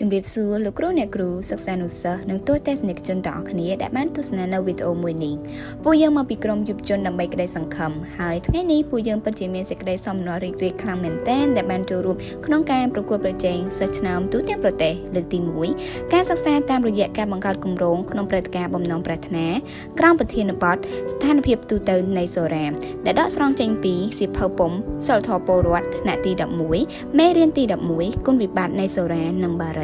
ជំរាបសួរលោកគ្រូអ្នកគ្រូសិក្សានុសិស្សនិងទស្សនិកជនទាំងអស់គ្នាដែលបានទស្សនានៅវីដេអូមួយនេះពួកយើងមកពីក្រុមយុវជនដើម្បីក្តីសង្ឃឹមហើយថ្ងៃនេះពួកយើងពិតជាមានសេចក្តីសោមនស្សរីករាយខ្លាំងមែនទែនដែលបានចូលរួមក្នុងការប្រកួតប្រជែងសិស្សឆ្នាំទូទាំងប្រទេសលើកទី1ការសិក្សាតាមរយៈការបង្កើតគម្រោងក្នុងព្រឹត្តិការណ៍បំណងប្រាថ្នាក្រោមប្រធានបទស្ថានភាពទូទៅនៃសូរ៉ាដែលដកស្រង់ចេញពីសៀវភៅពុំសិលធម៌ពលរដ្ឋថ្នាក់ទី11មេរៀនទី11គុណវិបត្តិនៃសូរ៉ានិងបារី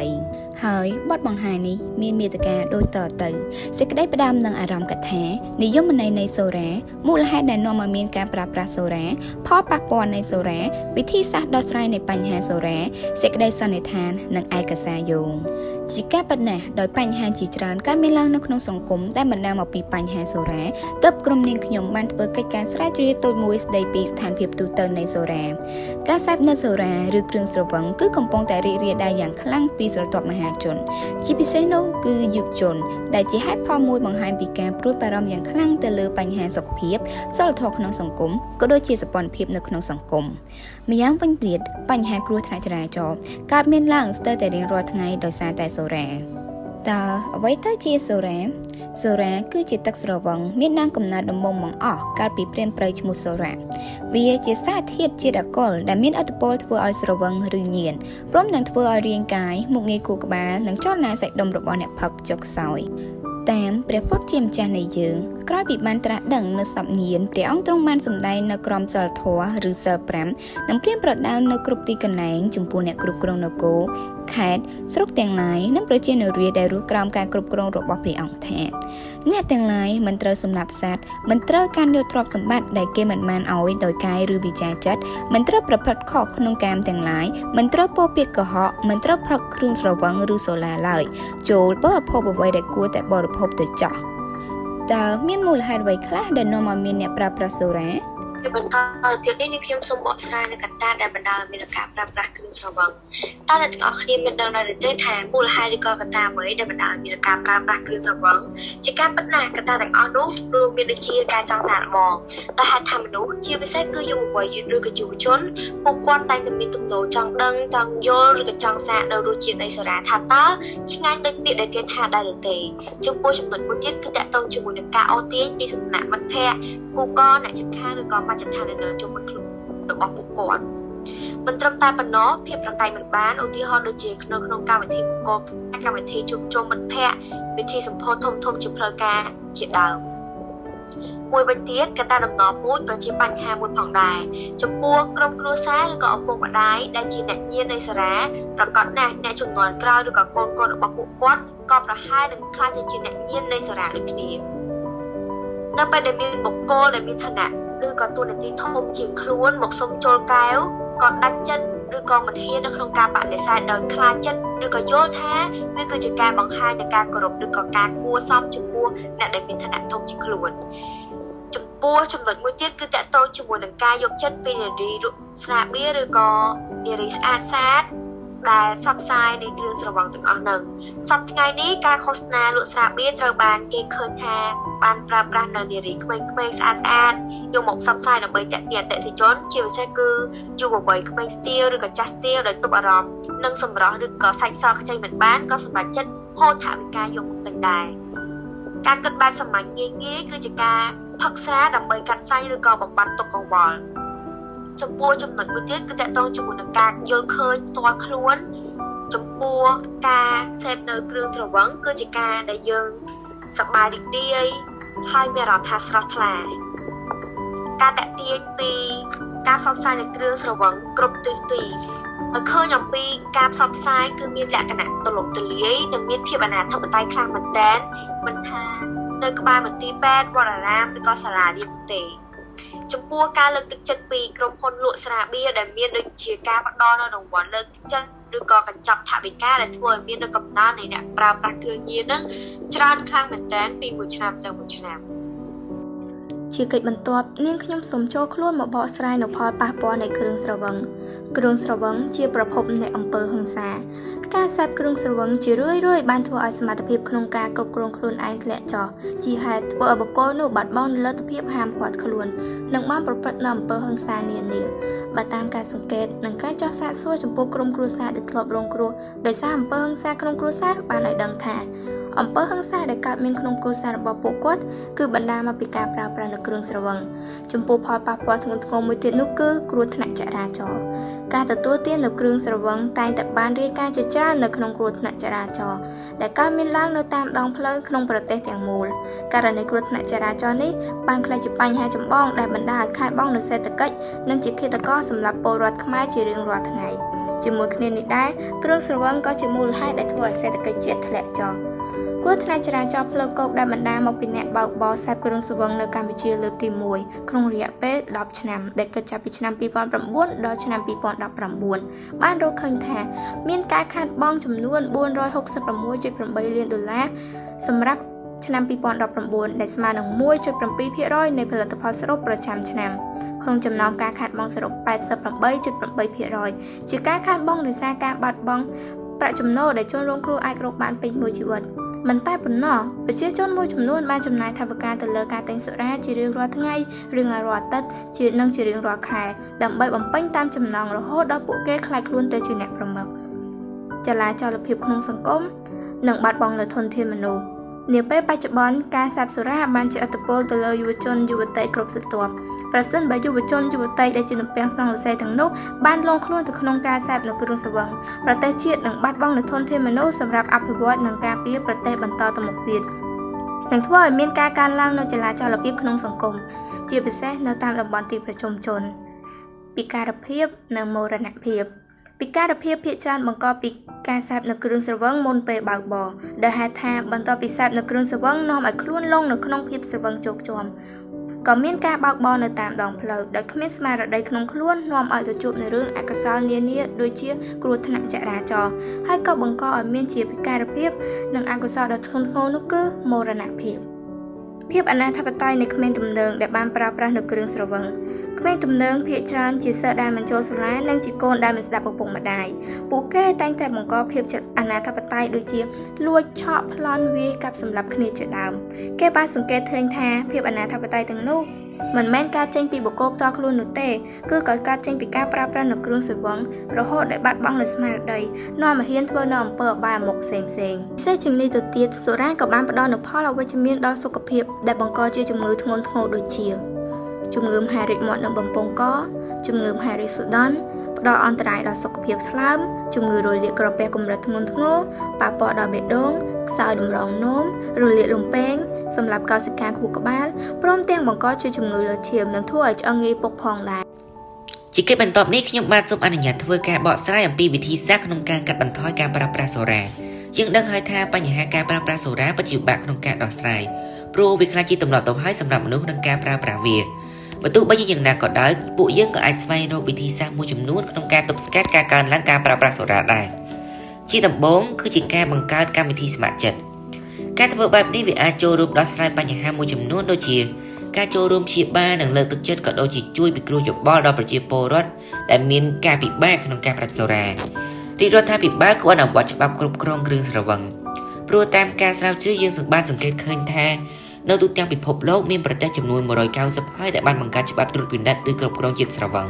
ហើយបទបង្ហាញនេះមានមេត្តាដូចតទៅសេចក្តីផ្ដាំនឹងអារម្មណ៍កថានិយមន័យនៃសូរ៉ាមូលហេតុដែលនាំឲ្យមានការប្រើប្រាស់សូរ៉ាផលប៉ះពាល់នៃសូរ៉ាវិធីសាស្ត្រដោះស្រាយនៃបញ្ហាសូរ៉ាសេចក្តីសន្និដ្ឋាន និងឯកសារយោង ជាការពិតណាស់ដោយបញ្ហាជាច្រើនកើតមានឡើងនៅក្នុងសង្គមដែលបណ្ដាលមកពីបញ្ហាសូរ៉ាទើបក្រុមនាងខ្ញុំបានធ្វើកិច្ចការស្រាវជ្រាវតូចមួយស្ដីពីស្ថានភាពទូទៅនៃសូរ៉ាការសេពនៅសូរ៉ាឬគ្រឿងស្រវឹងគឺកំពុងតែរីករាលដាលយ៉ាងខ្លាំងពីស្រទាប់មហាជន ជាពិសេសនោះគឺយុវជន ដែលជាហេតុផលមួយបង្ហាញពីការព្រួយបារម្ភយ៉ាងខ្លាំងទៅលើបញ្ហាសុខភាពសិលធម៌ក្នុងសង្គមក៏ដូចជាសពន្ធភាពនៅក្នុងសង្គមម្យ៉ាងវិញទៀតបញ្ហាគ្រោះថ្នាក់ចរាចរណ៍កើតមានឡើងស្ទើរតែរៀងរាល់ថ្ងៃដោយសារតែសូរ៉ាតើអ្វីទៅជាសូរ៉ាសូរ៉ាគឺជាទឹកស្រវឹងមានដើមកំណើតដំមុំបង្អស់កាលពីព្រានព្រៃឈ្មោះសូរ៉ាវាជាសារធាតុជាតិអាល់កុលដែលមានឥទ្ធិពលធ្វើឲ្យស្រវឹងឬញៀនព្រមទាំងធ្វើឲ្យរាងកាយមុខងារខួរក្បាលនិងចលនាសាច់ដុំរបស់អ្នកផឹកចុកខ្សោយតាមព្រះពុទ្ធជាម្ចាស់នៃយើងក្រោយពីបានត្រាស់ដឹងនៅសពញៀនព្រះអង្គទ្រង់បានសម្ដែងនៅក្រមសិលធម៌ឬសិល5និងព្រាមប្រដៅនៅគ្រប់ទីកន្លែងចំពោះអ្នកគ្រប់គ្រងនគរ ខេត្តស្រុកទាំងឡាយនិងប្រជានារីដែលរស់ក្រោមការគ្រប់គ្រងរបស់ព្រះអង្គថាអ្នកទាំងឡាយមិនត្រូវសម្លាប់សត្វមិនត្រូវការយកទ្រព្យសម្បត្តិដែលគេមិនបានឲ្យដោយកាយឬវិចារចិត្តមិនត្រូវប្រព្រឹត្តខុសក្នុងកាមទាំងឡាយមិនត្រូវពោពាក្យកុហកមិនត្រូវផឹកគ្រឿងស្រវឹងឬសូឡាឡើយចូលបរិភោគអ្វីដែលគួរតែបរិភោគទៅចោះតើមានមូលហេតុអ្វីខ្លះដែលនាំឲ្យមានអ្នកប្រើប្រាស់សូរ៉ា ជាបន្តទៀតនេះនេះខ្ញុំសូមបកស្រាយនៅកត្តាដែលបណ្ដាលឲ្យមានការប្រើប្រាស់គ្រឿងស្រវឹងតើអ្នកទាំងអស់គ្នាមានដឹងដែរទេថាមូលហេតុឬក៏កត្តាអ្វីដែលបណ្ដាលឲ្យមានការប្រើប្រាស់គ្រឿងស្រវឹងជាការពិតណាស់កត្តាទាំងអស់នោះរួមមានដូចជាការចង់សាកល្បងដែលហេតុថាមនុស្សជាពិសេសគឺយុវវ័យឬក៏យុវជនពួកគាត់តែងតែមានទំនោរចង់ដឹងចង់យល់ឬក៏ចង់សាកនៅរសជាតិនៃសារាថាតើឆ្ងាញ់ដូចពាក្យដែលគេថាដែរឬទេចំពោះចំណុចមួយទៀតគឺតកតងជាមួយនឹងការអូសទាញពីសំណាក់មិត្តភ័ក្តិគូកអ្នកជិតខាងឬក៏មជ្ឈដ្ឋាននៅជុំវិញខ្លួនរបស់ពួកគាត់មិនត្រឹមតែប៉ុណ្ណោះភាពប្រកែកមិនបានឧទាហរណ៍ដូចជាក្នុងក្នុងកម្មវិធីបុគ្គលកម្មវិធីជួបជុំមិត្តភ័ក្តិវិធីសម្ពោធធំធំជាផ្លូវការជាដើមមួយវិញទៀតកត្តាដំណពូជក៏ជាបញ្ហាមួយផងដែរចំពោះក្រុមគ្រួសារឬក៏ឪពុកម្ដាយដែលជាអ្នកញៀននៃសារ៉ាប្រកាសណាស់អ្នកជំនាន់ក្រោយឬក៏កូនកូនរបស់ពួកគាត់ក៏ប្រហែលនឹងខ្លាចជាអ្នកញៀននៃសារ៉ាដូចគ្នានៅពេលដែលមានបុគ្គលដែលមានឋានៈ ឬក៏ទូនាទីធំជាងខ្លួនមកសុំចូលកែវក៏ដាច់ចិត្តឬក៏មិនហ៊ាននៅក្នុងការបដិសេធដោយខ្លាចចិត្តឬក៏យល់ថាវាគឺជាការបង្ហាញនៃការគោរពឬក៏ការគួរសមចំពោះអ្នកដែលមានឋានៈធំជាងខ្លួនចំពោះចំណុចមួយទៀតគឺតកតងជាមួយនឹងការយកចិត្តពីនារីស្រាបៀរឬក៏នារីស្អាតស្អាត ដែលផ្សព្វផ្សាយនៃគ្រឿងស្រវឹងទាំងអស់ហ្នឹងសប្តាហ៍ថ្ងៃនេះការឃោសនាលក់ស្រាបៀរត្រូវបានគេឃើញថាបានប្រើប្រាស់នៅនារីក្មេងៗស្អាតស្អាតយកមកផ្សព្វផ្សាយដើម្បីទាក់ទាញអតិថិជនជាពិសេសគឺយុវវ័យក្មេងស្ទាលឬក៏ចាស់ស្ទាលដែលទប់អារម្មណ៍និងសម្រស់ឬក៏សាច់សខ្ចីមិនបានក៏សម្រេចចិត្តហូរថវិកាយកមកទិញដែរការគិតបែបសាមញ្ញងាយងាយគឺជាការផឹកស្រាដើម្បីកាត់សាច់ឬក៏បំបត្តិទុក្ខកង្វល់ ចំពោះចំណុចមួយទៀតគឺតកតងជាមួយនឹងការយល់ឃើញផ្ទាល់ខ្លួនចំពោះការសេពនៅគ្រឿងស្រវឹងគឺជាការដែលយើងសប្បាយរីករាយហើយមានអារម្មណ៍ថាស្រស់ថ្លាការតាក់ទាញពីការផ្សព្វផ្សាយនៃគ្រឿងស្រវឹងគ្រប់ទិសទីឲ្យឃើញអំពីការផ្សព្វផ្សាយគឺមានលក្ខណៈទូលំទូលាយនិងមានភាពអនាធិបតេយ្យខ្លាំងមែនទែនមិនថានៅក្បែរមន្ទីរពេទ្យវត្តអារាមឬក៏សាលារៀនទេ ចំពោះការលើកទឹកចិត្តពីក្រុមហ៊ុនលក់ស្រាបៀរដែលមានដូចជាការផ្ដល់នៅរង្វាន់លើកទឹកចិត្តឬក៏កញ្ចប់ថវិកាដែលធ្វើឲ្យមាននៅកំណើននៃអ្នកប្រើប្រាស់គ្រឿងញៀនហ្នឹងច្រើនខ្លាំងមែនទែនពីមួយឆ្នាំទៅមួយឆ្នាំ ជាកិច្ចបន្ទាប់នាងខ្ញុំសូមចូលខ្លួនមកបកស្រាយនៅផលប៉ះពាល់នៃគ្រឿងស្រវឹងគ្រឿងស្រវឹងជាប្រភពនៃអំពើហិង្សា ការសេពគ្រឿងស្រវឹងជារឿយៗបានធ្វើឲ្យសមត្ថភាពក្នុងការគ្រប់គ្រងខ្លួនឯងធ្លាក់ចុះជាហេតុធ្វើឲ្យបុគ្គលនោះបាត់បង់លទ្ធភាពហាមឃាត់ខ្លួននិងបានប្រព្រឹត្តនៅអំពើហិង្សានានាបើតាមការសង្កេតនិងការចោះសាកសួរចំពោះក្រុមគ្រួសារដែលធ្លាប់រងគ្រោះដោយសារអំពើហិង្សាក្នុងគ្រួសារបានឲ្យដឹងថា អំពើហិង្សាដែលកើតមានក្នុងគ្រួសាររបស់ពួកគាត់គឺបណ្ដាលមកពីការប្រើប្រាស់នូវគ្រឿងស្រវឹងចំពោះផលប៉ះពាល់ធ្ងន់ធ្ងរមួយទៀតនោះគឺគ្រោះថ្នាក់ចរាចរណ៍ការទទួលទាននូវគ្រឿងស្រវឹងតែងតែបានរាយការណ៍ជាច្រើននៅក្នុងគ្រោះថ្នាក់ចរាចរណ៍ដែលកើតមានឡើងនៅតាមដងផ្លូវក្នុងប្រទេសទាំងមូលករណីគ្រោះថ្នាក់ចរាចរណ៍នេះបានក្លាយជាបញ្ហាចម្បងដែលបណ្ដាលឲ្យខាតបង់នូវសេដ្ឋកិច្ចនិងជាឃាតករសម្រាប់ពលរដ្ឋខ្មែរជារៀងរាល់ថ្ងៃជាមួយគ្នានេះដែរគ្រឿងស្រវឹងក៏ជាមូលហេតុដែលធ្វើឲ្យសេដ្ឋកិច្ចជាតិធ្លាក់ចុះ គ្រោះថ្នាក់ចរាចរណ៍ផ្លូវគោកដែលបណ្ដាលមកពីអ្នកបើកបរសេពគ្រឿងស្រវឹងនៅកម្ពុជាលើកទី1ក្នុងរយៈពេល10ឆ្នាំដែលគិតចាប់ពីឆ្នាំ2009ដល់ឆ្នាំ2019បានរកឃើញថាមានការខាតបង់ចំនួន466.8លានដុល្លារសម្រាប់ឆ្នាំ2019ដែលស្មើនឹង1.7%នៃផលិតផលសរុបប្រចាំឆ្នាំក្នុងចំណោមការខាតបង់សរុប88.8%ជាការខាតបង់ដោយសារការបាត់បង់ប្រាក់ចំណូលដែលជនរងគ្រោះអាចរកបានពេញមួយជីវិត មិនតែប៉ុណ្ណោះប្រជាជនមួយចំនួនបានចំណាយថវិកាទៅលើការទិញសុរាជារៀងរាល់ថ្ងៃរៀងរាល់អាទិត្យជានិងជារៀងរាល់ខែដើម្បីបំពេញតាមចំណង់រហូតដល់ពួកគេខ្លាចខ្លួនទៅជាអ្នកប្រមឹកចលាចលភាពក្នុងសង្គមនិងបាត់បង់នូវធនធានមនុស្ស នាពេលបច្ចុប្បន្នការសាបសុរាបានជាអត្តពលទៅលើយុវជនយុវតីគ្រប់ស្រទាប់ប្រសិនបើយុវជនយុវតីដែលជាទំពាំងស្នងវិស័យទាំងនោះបានលងខ្លួនទៅក្នុងការសេពនៅគ្រឿងស្រវឹងប្រទេសជាតិនឹងបាត់បង់នូវធនធានមនុស្សសម្រាប់អភិវឌ្ឍនិងការពារប្រទេសបន្តទៅមុខទៀតនឹងធ្វើឲ្យមានការកើនឡើងនូវចលាចលភាពក្នុងសង្គមជាពិសេសនៅតាមតំបន់ទីប្រជុំជនពិការភាពនិងមរណភាព ពិការភាពភាគច្រើនបង្កពីការសាបនៅគ្រឿងស្រវឹងមុនពេលបើកបរដែលហេតុថាបន្ទាប់ពីសាបនៅគ្រឿងស្រវឹងនាំឲ្យខ្លួនលងនៅក្នុងភាពស្រវឹងជោគជាំក៏មានការបើកបរនៅតាមដងផ្លូវដោយគ្មានស្មារតីក្នុងខ្លួននាំឲ្យទៅជួបនៅរឿងអកុសលនានាដូចជាគ្រោះថ្នាក់ចរាចរណ៍ហើយក៏បង្កឲ្យមានជាពិការភាពនិងអកុសលដ៏ធ្ងន់ធ្ងរនោះគឺមរណភាពភាពអនាធបត័យនៃក្មេងទំនើងដែលបានប្រើប្រាស់នៅគ្រឿងស្រវឹង ក្មេងទំនើងភាគច្រើនជាសិស្សដែលមិនចូលសាលានិងជាកូនដែលមិនស្ដាប់ឪពុកម្ដាយពួកគេតែងតែបង្កភាពអនាធបត័យដូចជាលួចឆក់ប្លន់វាយកាប់សម្លាប់គ្នាជាដើមគេបានសង្កេតឃើញថាភាពអនាធបត័យទាំងនោះមិនមែនការចេញពីបុគ្គលផ្ទាល់ខ្លួននោះទេគឺក៏កើតចេញពីការប្រើប្រាស់នូវគ្រឿងសង្វឹងរហូតដល់បាត់បង់នូវស្មារតីនាំឲ្យហ៊ានធ្វើនៅអំពើអបាយមុខផ្សេងផ្សេងពិសេសជាងនេះទៅទៀតសូរ៉ាក៏បានផ្ដល់នូវផលអវិជ្ជមានដល់សុខភាពដែលបង្កជាជំងឺធ្ងន់ធ្ងរដូចជា ជំងឺមហារីកមាត់និងបំពង់កជំងឺមហារីកសូដនផ្ដល់អន្តរាយដល់សុខភាពថ្លើមជំងឺរលាកក្រពះកម្រិតធ្ងន់ធ្ងរប៉ះពាល់ដល់បេះដូងខ្សោយតម្រងនោមរលាកលំពេងសម្រាប់កោសិកាខួរក្បាលព្រមទាំងបង្កជាជំងឺលើឈាមនិងធ្វើឲ្យឆ្អឹងងាយពុកផងដែរជាកិច្ចបន្ទាប់នេះខ្ញុំបាទសូមអនុញ្ញាតធ្វើការបកស្រាយអំពីវិធីសាស្ត្រក្នុងការកាត់បន្ថយការប្រើប្រាស់សូរ៉ាយើងដឹងហើយថាបញ្ហាការប្រើប្រាស់សូរ៉ាពិតជាពិបាកក្នុងការដោះស្រាយព្រោះវាខ្លះជាទម្លាប់ទៅហើយសម្រាប់មនុស្សក្នុងការប្រើប្រាស់វា បើទោះបីជាយ៉ាងណាក៏ដោយពួកយើងក៏អាចស្វែងរកវិធីសាស្ត្រមួយចំនួនក្នុងការទប់ស្កាត់ការកើនឡើងការប្រើប្រាស់សូរ៉ាដែរជាដំបូងគឺជាការបង្កើតកម្មវិធីស្ម័គ្រចិត្តការធ្វើបែបនេះវាអាចចូលរួមដោះស្រាយបញ្ហាមួយចំនួនដូចជាការចូលរួមព្យាបាលនិងលើកទឹកចិត្តក៏ដូចជាជួយពិគ្រោះយោបល់ដល់ប្រជាពលរដ្ឋដែលមានការពិបាកក្នុងការប្រាក់សូរ៉ារាជរដ្ឋាភិបាលគួរអនុវត្តច្បាប់គ្រប់គ្រងគ្រឿងស្រវឹងព្រោះតាមការស្រាវជ្រាវយើងបានសង្កេតឃើញថា នៅទូទាំងពិភពលោកមានប្រទេសចំនួន190ហើយដែលបានបង្កើតច្បាប់ត្រួតពិនិត្យឬគ្រប់គ្រងជាតិស្រវឹង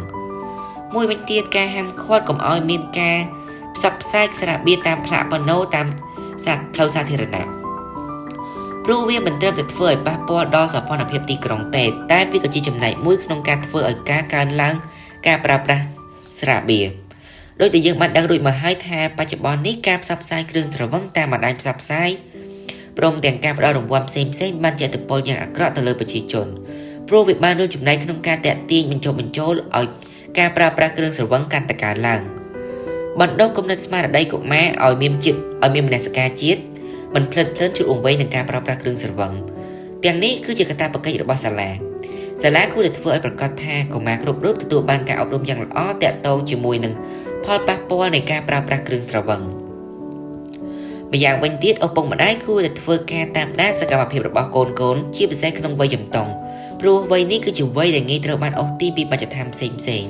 មួយវិញទៀតការហាមឃាត់កុំឲ្យមានការផ្សព្វផ្សាយខ្សែបៀតាមផ្លាកប៉ាណូតាមសាផ្លូវសាធារណៈព្រោះវាមិនត្រឹមតែធ្វើឲ្យប៉ះពាល់ដល់សោភ័ណភាពទីក្រុងទេតែវាក៏ជាចំណែកមួយក្នុងការធ្វើឲ្យការកើនឡើងការប្រើប្រាស់ស្រាបៀរដោយដែលយើងបានដឹងរួចមកហើយថាបច្ចុប្បន្ននេះការផ្សព្វផ្សាយគ្រឿងស្រវឹងតាមបណ្ដាញផ្សព្វផ្សាយ ព្រមទាំងការផ្ដល់រង្វាន់ផ្សេងផ្សេងបានជាឥទ្ធិពលយ៉ាងអាក្រក់ទៅលើប្រជាជនព្រោះវាបានរួមចំណែកក្នុងការតាក់ទាញបញ្ចុះបញ្ចូលឲ្យការប្រើប្រាស់គ្រឿងស្រវឹងកាន់តែកើនឡើងបណ្ដុះគំនិតស្មារតីកុមារឲ្យមានជាតិឲ្យមានមនសិការជាតិមិនភ្លិតភ្លើនជួយអង្វែងនឹងការប្រើប្រាស់គ្រឿងស្រវឹងទាំងនេះគឺជាកាតព្វកិច្ចរបស់សាលាសាលាគួរតែធ្វើឲ្យប្រកាសថាកុមារគ្រប់រូបទទួលបានការអប់រំយ៉ាងល្អតាក់ទងជាមួយនឹងផលប៉ះពាល់នៃការប្រើប្រាស់គ្រឿងស្រវឹង។ ម្យ៉ាងវិញទៀតឪពុកម្ដាយគួរតែធ្វើការតាមដានសកម្មភាពរបស់កូនកូនជាពិសេសក្នុងវ័យជំទង់ព្រោះវ័យនេះគឺជាវ័យដែលងាយត្រូវបានអូសទីពីបច្ចដ្ឋានផ្សេងផ្សេង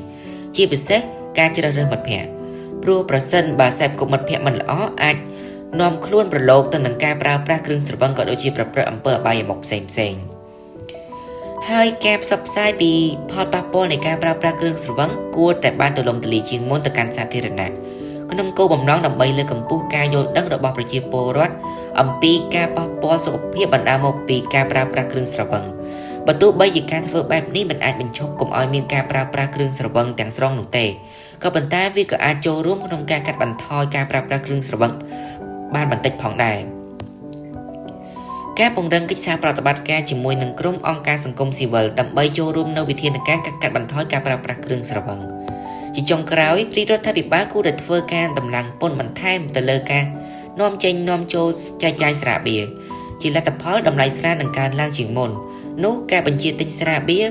ជាពិសេសការជ្រើសរើសមិត្តភ័ក្តិព្រោះប្រសិនបើសេពគុំមិត្តភ័ក្តិមិនល្អអាចនាំខ្លួនប្រឡូកទៅនឹងការប្រើប្រាស់គ្រឿងស្រវឹងក៏ដូចជាប្រព្រឹត្តអំពើអបាយមុខផ្សេងផ្សេងហើយការផ្សព្វផ្សាយពីផលប៉ះពាល់នៃការប្រើប្រាស់គ្រឿងស្រវឹងគួរតែបានទូលំទូលាយជាងមុនទៅកាន់សាធារណៈ ក្នុងគោលបំណងដើម្បីលើកកម្ពស់ការយល់ដឹងរបស់ប្រជាពលរដ្ឋអំពីការប៉ះពាល់សុខភាពបណ្ដាលមកពីការប្រើប្រាស់គ្រឿងស្រវឹងបើទោះបីជាការធ្វើបែបនេះមិនអាចបញ្ឈប់កុំឲ្យមានការប្រើប្រាស់គ្រឿងស្រវឹងទាំងស្រុងនោះទេក៏ប៉ុន្តែវាក៏អាចចូលរួមក្នុងការកាត់បន្ថយការប្រើប្រាស់គ្រឿងស្រវឹងបានបន្តិចផងដែរការពង្រឹងកិច្ចសហប្រតិបត្តិការជាមួយនឹងក្រុមអង្គការសង្គមស៊ីវិលដើម្បីចូលរួមនៅវិធានការកាត់បន្ថយការប្រើប្រាស់គ្រឿងស្រវឹង ជាចុងក្រោយព្រីរដ្ឋាភិបាលគួរតែធ្វើការតម្លើងពន្ធបន្ថែមទៅលើការនាំចេញនាំចូលចែកចាយស្រាបៀរជាលទ្ធផលតម្លៃស្រានឹងកើនឡើងជាងមុននោះការបញ្ជាទិញស្រាបៀរ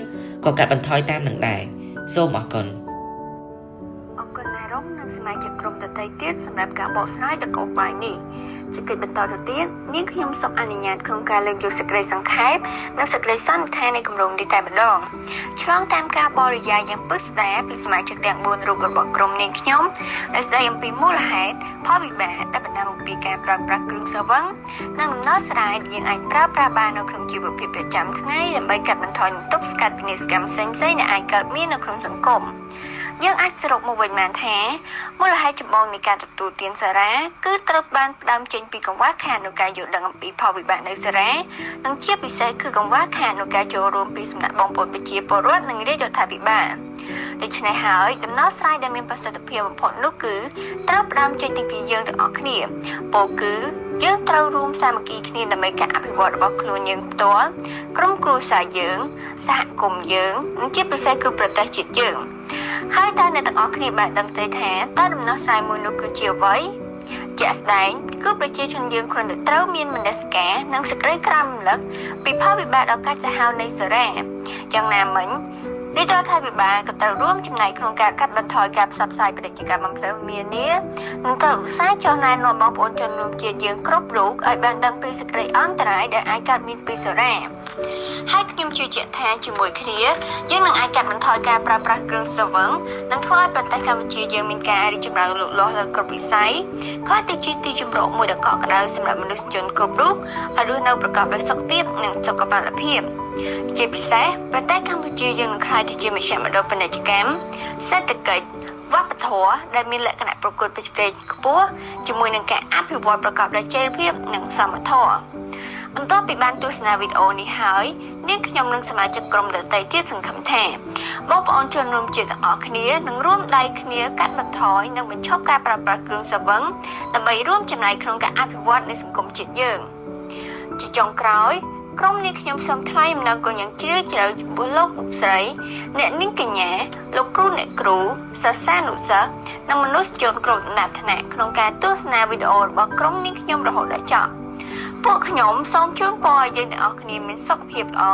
ក៏កាត់បន្ថយតាមនឹងដែរសូមអរគុណអរគុណណែរំនិងសមាជិកក្រុមដតីទៀតសម្រាប់ការបកស្រាយដល់កោបាយនេះ ជាកិច្ចបន្តទៅទៀតនាងខ្ញុំសូមអនុញ្ញាតក្នុងការលើកយកសេចក្តីសង្ខេបនិងសេចក្តីសន្និដ្ឋាននៃគម្រោងនេះតែម្ដងឆ្លងតាមការបរិយាយយ៉ាងពិស្ដារពីសមាជិកទាំង4រូបរបស់ក្រុមនាងខ្ញុំដែលស្ដីអំពីមូលហេតុផលវិបាកដែលបណ្ដាលមកពីការប្រើប្រាស់គ្រឿងស្រវឹងនិងដំណោះស្រាយដែលយើងអាចប្រើប្រាស់បាននៅក្នុងជីវភាពប្រចាំថ្ងៃដើម្បីកាត់បន្ថយបន្ទុកស្កាត់ពីនិស្សកម្មផ្សេងៗដែលអាចកើតមាននៅក្នុងសង្គម យើងអាចសរុបមកវិញបានថាមូលហេតុចម្បងនៃការទទួលទានសារ៉ាគឺត្រូវបានផ្ដើមចេញពីកង្វះខាតនៃការយល់ដឹងអំពីផលវិបាកនៃសារ៉ានិងជាពិសេសគឺកង្វះខាតនៃការចូលរួមពីសំណាក់បងប្អូនប្រជាពលរដ្ឋនិងរាជរដ្ឋាភិបាលដូច្នេះហើយដំណោះស្រាយដែលមានប្រសិទ្ធភាពបំផុតនោះគឺត្រូវផ្ដើមចេញពីយើងទាំងអស់គ្នាពោលគឺយើងត្រូវរួមសាមគ្គីគ្នាដើម្បីការអភិវឌ្ឍរបស់ខ្លួនយើងផ្ទាល់ក្រុមគ្រួសារយើងសហគមន៍យើងនិងជាពិសេសគឺប្រទេសជាតិយើង ហើយតើអ្នកទាំងអស់គ្នាបានដឹងទេថាតើដំណោះស្រាយមួយនោះគឺជាអ្វីជាក់ស្ដែងគឺប្រជាជនយើងគ្រាន់តែត្រូវមានមនសិការនិងសេចក្តីក្រំរលឹកពីផលវិបាកដ៏កាចសាហាវនៃសេរីយ៉ាងណាមិញរាជរដ្ឋាភិបាលក៏ត្រូវរួមចំណែកក្នុងការកាត់បន្ថយការផ្សព្វផ្សាយពាណិជ្ជកម្មបំភ្លឺមាននានិងត្រូវឧស្សាហ៍ចុះណែនាំបងប្អូនជនរួមជាតិយើងគ្រប់រូបឲ្យបានដឹងពីសេចក្តីអន្តរាយដែលអាចកើតមានពីសេរី ហើយខ្ញុំជឿជាក់ថាជាមួយគ្នាយើងនឹងអាចកាត់បន្ថយការប្រើប្រាស់គ្រឿងស្រវឹងនិងធ្វើឲ្យប្រទេសកម្ពុជាយើងមានការរីកចម្រើនលូតលាស់លើគ្រប់វិស័យក្លាយទៅជាទីជម្រកមួយដ៏កក់ក្ដៅសម្រាប់មនុស្សជនគ្រប់រូបឲ្យរស់នៅប្រកបដោយសុខភាពនិងសុខភាពជាពិសេសប្រទេសកម្ពុជាយើងនឹងក្លាយទៅជាមជ្ឈមណ្ឌលពាណិជ្ជកម្មសេដ្ឋកិច្ចវប្បធម៌ដែលមានលក្ខណៈប្រកួតប្រជែងខ្ពស់ជាមួយនឹងការអភិវឌ្ឍប្រកបដោយចីរភាពនិងសមធម៌ បន្ទាប់ពីបានទស្សនាវីដេអូនេះហើយនាងខ្ញុំនិងសមាជិកក្រុមដទៃទៀតសង្ឃឹមថាបងប្អូនជនរួមជាតិទាំងអស់គ្នានឹងរួមដៃគ្នាកាត់បន្ថយនិងបញ្ឈប់ការប្រើប្រាស់គ្រឿងសង្វឹងដើម្បីរួមចំណែកក្នុងការអភិវឌ្ឍនៃសង្គមជាតិយើងជាចុងក្រោយក្រុមនេះខ្ញុំសូមថ្លែងអំណរគុណយ៉ាងជ្រាលជ្រៅចំពោះលោកលោកស្រី អ្នកនាងកញ្ញាលោកគ្រូអ្នកគ្រូសាសានុសិស្សនិងមនុស្សជនគ្រប់ដំណាក់ថ្នាក់ក្នុងការទស្សនាវីដេអូរបស់ក្រុមនេះខ្ញុំរហូតដល់ចប់ ពួកខ្ញុំសូមជូនពរឲ្យយើងទាំងអស់គ្នាមានសុខភាពល្អ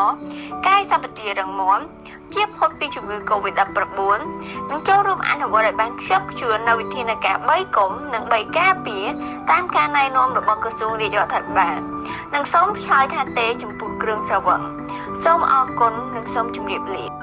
កាយសម្បទារឹងមាំជាផុតពីជំងឺ Covid-19 និងចូលរួមអនុវត្តឲ្យបានខ្ជាប់ខ្ជួននៅវិធានការ3គុំនិង3ការពារតាមការណែនាំរបស់ក្រសួងរាជរដ្ឋាភិបាលនិងសូមឆ្លើយថាទេចំពោះគ្រឿងស្រវឹងសូមអរគុណនិងសូមជម្រាបលា